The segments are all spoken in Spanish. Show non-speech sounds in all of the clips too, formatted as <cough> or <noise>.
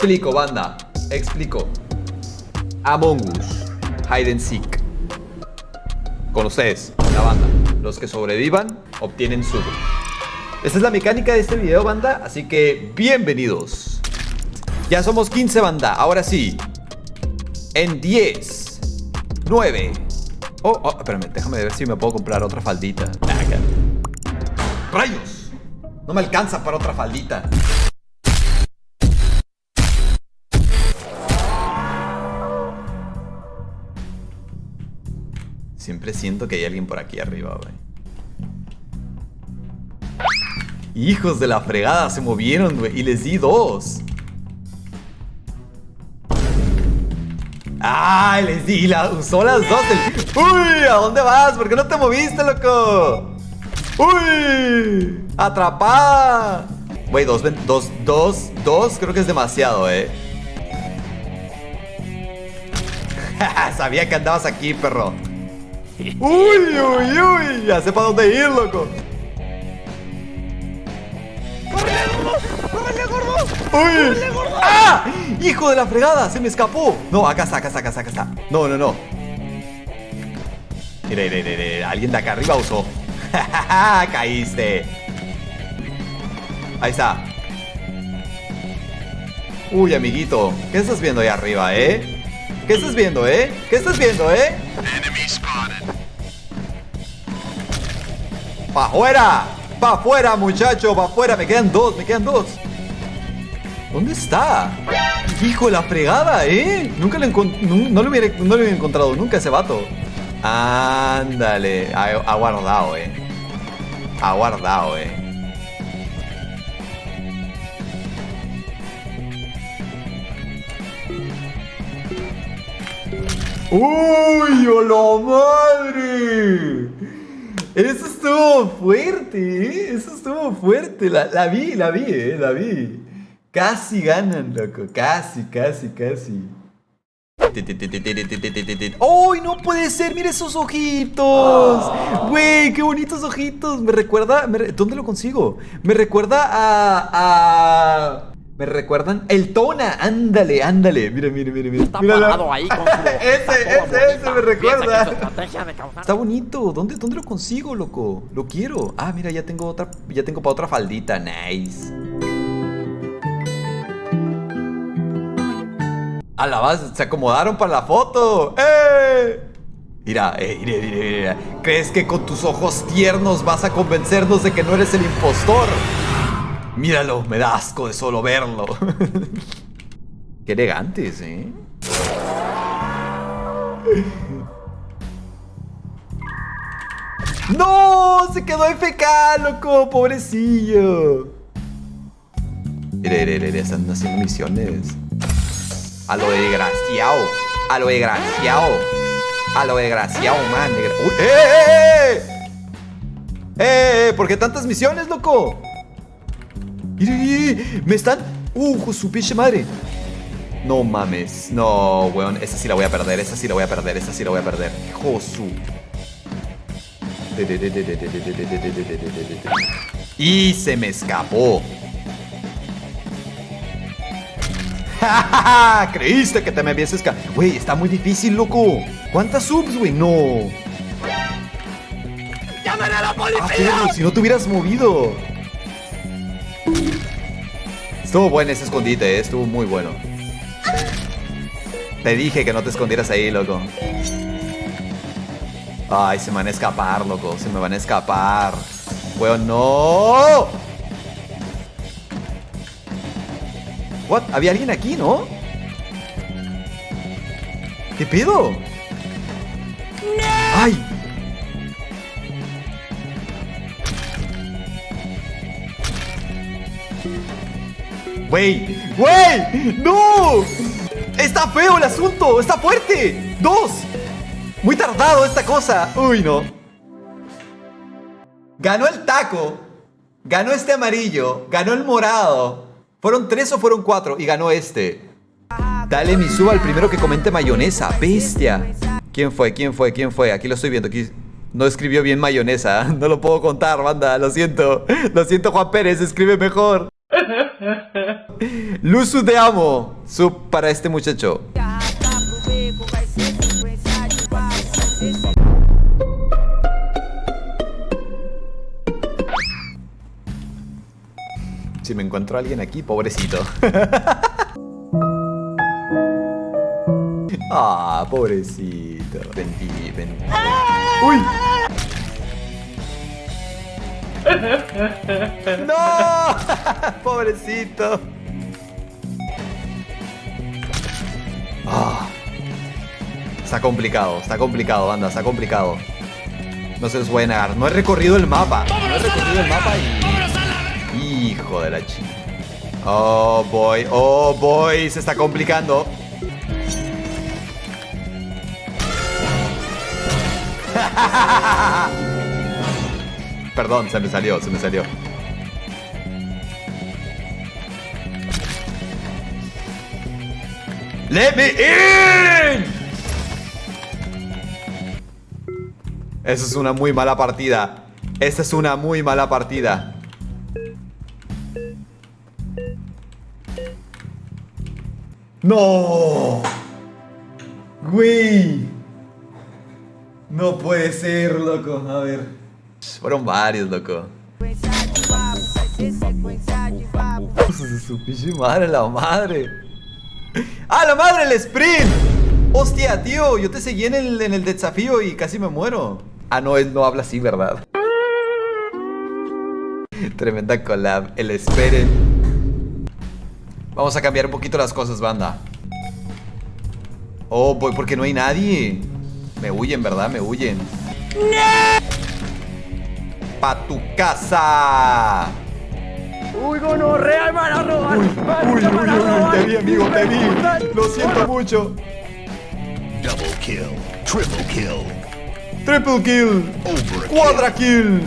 Explico, banda. Explico. Among Us. Hide and Seek. Con ustedes, la banda. Los que sobrevivan obtienen su. Esta es la mecánica de este video, banda. Así que bienvenidos. Ya somos 15, banda. Ahora sí. En 10, 9. Oh, oh, espérame, déjame ver si me puedo comprar otra faldita. ¡Rayos! No me alcanza para otra faldita. Siempre siento que hay alguien por aquí arriba, güey. Hijos de la fregada, se movieron, güey. Y les di dos. ¡Ay! Les di, la, usó las dos. ¡Uy! ¿A dónde vas? ¿Por qué no te moviste, loco? ¡Uy! ¡Atrapada! Güey, dos, dos, dos, dos, creo que es demasiado, eh. <laughs> Sabía que andabas aquí, perro. ¡Uy, uy, uy! Ya sé para dónde ir, loco. ¡Córrele, gordo! ¡Uy! gordo! ¡Ah! ¡Hijo de la fregada! ¡Se me escapó! No, acá está, acá está, acá está, acá está. No, no, no. Mira, mira, mira, mira. Alguien de acá arriba usó. <laughs> Caíste. Ahí está. Uy, amiguito. ¿Qué estás viendo ahí arriba, eh? ¿Qué estás viendo, eh? ¿Qué estás viendo, eh? ¡Pa' afuera! ¡Pa' afuera, muchacho! ¡Pa' afuera! Me quedan dos, me quedan dos. ¿Dónde está? Hijo de la fregada, ¿eh? Nunca lo no, no lo hubiera encontrado nunca ese vato. Ándale. Ha, ha guardado, eh. Ha guardado, eh. ¡Uy, hola madre! Eso estuvo fuerte, ¿eh? Eso estuvo fuerte. La, vi, la vi, ¿eh? La vi. Casi ganan, loco. Casi, casi, casi. ¡Uy, no puede ser! ¡Mira esos ojitos! ¡Güey, qué bonitos ojitos! Me recuerda... ¿Dónde lo consigo? Me recuerda a... a... Me recuerdan el Tona, ándale, ándale. Mira, mira, mira, mira. Está parado ahí con su <laughs> ese, ese, ese me recuerda. Está bonito. ¿Dónde, ¿Dónde lo consigo, loco? Lo quiero. Ah, mira, ya tengo otra, ya tengo para otra faldita. Nice. A la base, se acomodaron para la foto. ¡Eh! Mira, eh, mira, mira, mira. ¿Crees que con tus ojos tiernos vas a convencernos de que no eres el impostor? Míralo, me da asco de solo verlo. <laughs> Qué elegantes, ¿eh? ¡No! ¡Se quedó FK, loco! ¡Pobrecillo! Están haciendo misiones. A lo desgraciado. A lo desgraciado. A lo desgraciado, man. ¡Eh, eh, eh! ¡Eh, eh! ¿Por qué tantas misiones, loco? Me están... ¡Uh, su pinche madre! No mames. No, weón. Esa sí la voy a perder. Esa sí la voy a perder. Esa sí la voy a perder. Josu. Y se me escapó. Creíste que te me habías escapado. Güey, está muy difícil, loco. ¿Cuántas subs, güey? No. ¡Llamen a la policía! Ah, si no te hubieras movido. Estuvo bueno ese escondite, ¿eh? estuvo muy bueno. Te dije que no te escondieras ahí, loco. Ay, se me van a escapar, loco. Se me van a escapar. Weón, no. What? Había alguien aquí, ¿no? ¿Qué pedo? ¡Ay! ¡Wey! ¡Wey! ¡No! ¡Está feo el asunto! ¡Está fuerte! ¡Dos! Muy tardado esta cosa. Uy, no. Ganó el taco. Ganó este amarillo. Ganó el morado. ¿Fueron tres o fueron cuatro? Y ganó este. Dale mi suba al primero que comente mayonesa. Bestia. ¿Quién fue? ¿Quién fue? ¿Quién fue? Aquí lo estoy viendo. No escribió bien mayonesa. <laughs> No lo puedo contar, banda. Lo siento. Lo siento, Juan Pérez. Escribe mejor. <laughs> Luzu de amo. Sub para este muchacho. Si me encuentro alguien aquí, pobrecito. <laughs> ah, pobrecito. Vení, vení. ¡Uy! <laughs> ¡No! <laughs> ¡Pobrecito! Está complicado, está complicado, banda, está complicado. No se los voy a negar. No he recorrido el mapa. No he recorrido el mapa y... Hijo de la chica. Oh boy, oh boy, se está complicando. <laughs> Perdón, se me salió, se me salió. Let me in. Esa es una muy mala partida. Esta es una muy mala partida. No. Güey. No puede ser, loco. A ver. Fueron varios, loco. Balas. Su pinche madre, la madre. ¡Ah, la madre, el sprint! Hostia, tío, yo te seguí en el, en el desafío y casi me muero. Ah, no, él no habla así, ¿verdad? Tremenda collab, el espere. Vamos a cambiar un poquito las cosas, banda. Oh, voy porque no hay nadie. Me huyen, ¿verdad? Me huyen. ¡Pa tu casa! Uy, gonorrea, me van a robar. Uy, uy, uy, uy, te vi, amigo, te vi. Lo siento mucho. Double kill. Triple kill. Triple kill. Cuadra kill.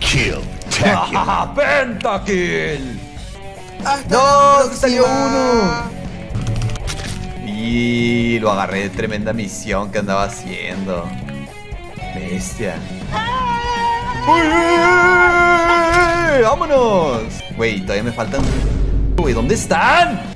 Kill. ¡Ah, pentakill! ¡No! ¡Se salió uno! Y lo agarré de tremenda misión que andaba haciendo. Bestia. ¡Vámonos! Güey, todavía me faltan. Güey, ¿dónde están?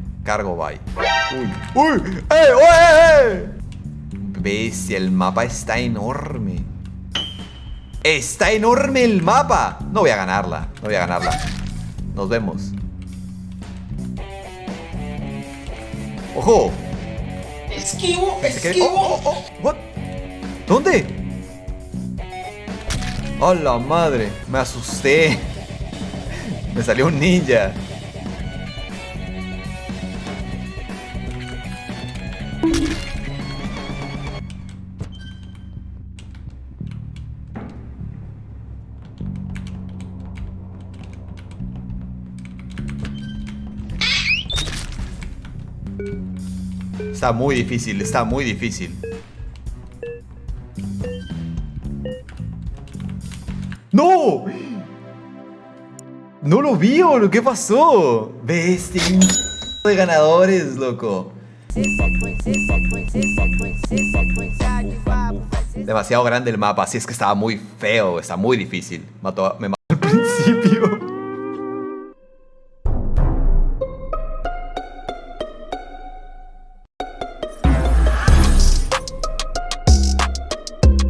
Cargo, bye. Uy, uy, eh, uy, eh. Bestia, el mapa está enorme. Está enorme el mapa. No voy a ganarla. No voy a ganarla. Nos vemos. ¡Ojo! Esquivo, esquivo. oh, oh, oh, what? ¿Dónde? ¡Oh, la madre! Me asusté. <laughs> Me salió un ninja. Está muy difícil, está muy difícil. ¡No! No lo vi, boludo. ¿Qué pasó? Bestia, de ganadores, loco. Demasiado grande el mapa, así es que estaba muy feo, está muy difícil. Me mató al <laughs> principio.